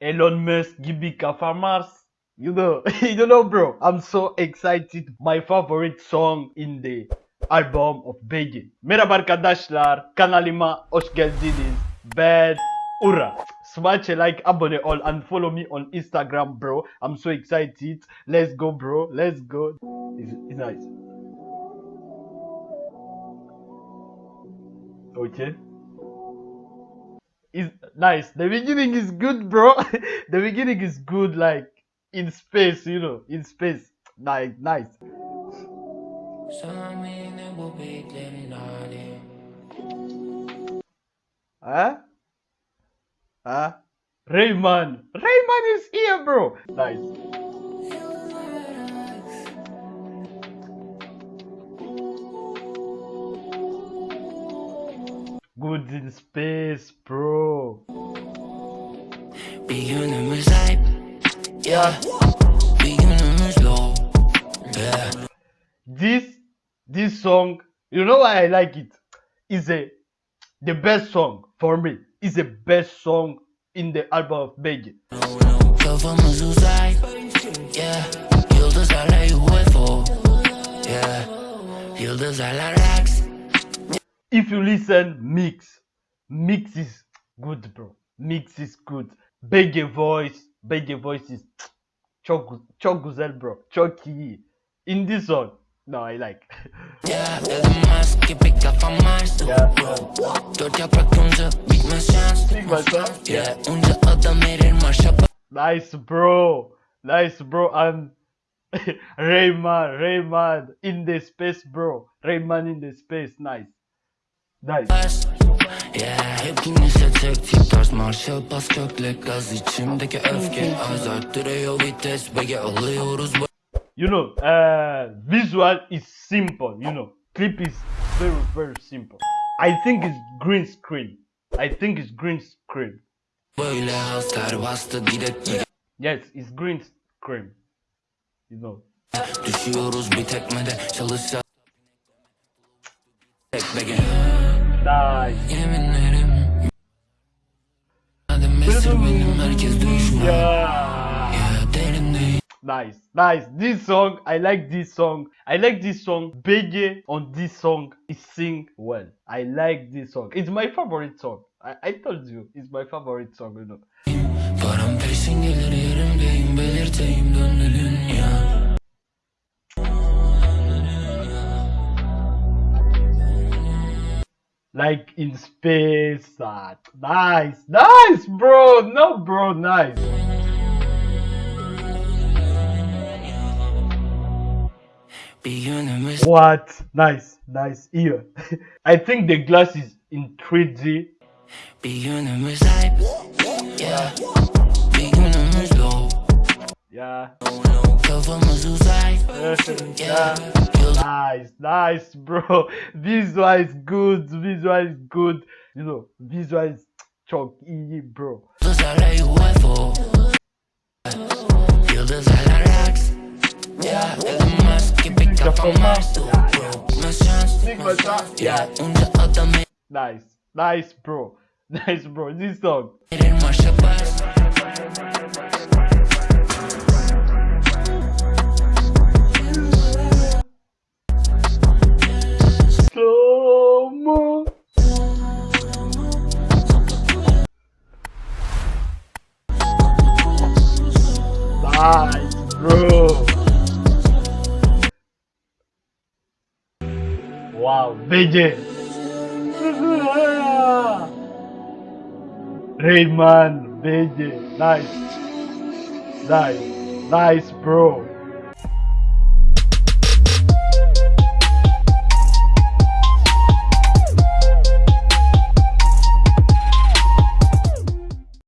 Elon Musk Gibika Farmers. You know, you know, bro. I'm so excited. My favorite song in the album of Begin. Merhaba arkadaşlar. Kanalıma hoş geldiniz. Ben Ura. Smash a like, abone ol, and follow me on Instagram, bro. I'm so excited. Let's go, bro. Let's go. It's, it's nice. Okay. It's nice. The beginning is good, bro. the beginning is good, like in space, you know, in space. Nice, nice. Huh? Huh? Rayman. Rayman is here, bro. Nice. Good in space, bro. Bir günümüz hype Yeah Bir günümüz low Yeah This this song, you know why I like it? Is a the best song for me. Is the best song in the album of Begin. Kafamız uzay Yeah Yıldızlarla UFO Yeah Yıldızlarla relax If you listen, mix, mix is good, bro. Mix is good. Bege voice, Bege voice is çok çok güzel, bro. Çok iyi. In this song, no, I like. Yeah Elon Musk gibi kafam Mars Yeah. Dört yaprak yonca bitmez şans Yeah Onca adam erir marşa nice, bro. Nice, bro. And Rayman, Rayman in the space, bro. Rayman in the space, nice. Nice. bas Yeah Hepinize tek tip tarz marşa bas kökle gaz içimdeki öfke Az arttırıyor vites Bege alıyoruz You know, uh, visual is simple, you know. Clip is very, very simple. I think it's green screen. I think it's green screen. Böyle bastı Yes, it's green screen. You know. Düşüyoruz bir tekmede çalışsa Tek bege Nice. Yeminlerim Adım esir benim herkes düşman Yeah. Ya derindeyim Nice, nice. This song, I like this song. I like this song. Bege on this song is sing well. I like this song. It's my favorite song. I, I told you, it's my favorite song, you know. Like in space. ah, nice, nice, bro. No, bro, nice. What? Nice, nice. Here. I think the glass is in 3D. Bir günümüz hype Yeah Yeah. Nice, nice, bro. Visual is good. Visual is good. You know, visual is çok iyi, bro. Yeah Nice, nice, bro. Nice, bro. This song. Wow, BJ. Rayman, BJ. Nice. Nice. Nice, bro.